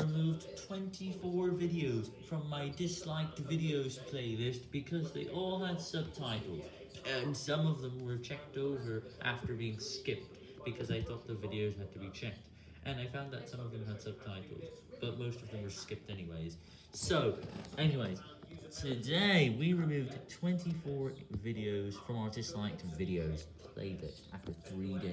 removed 24 videos from my disliked videos playlist because they all had subtitles, and some of them were checked over after being skipped because I thought the videos had to be checked, and I found that some of them had subtitles, but most of them were skipped anyways. So, anyways, today we removed 24 videos from our disliked videos playlist after 3 days.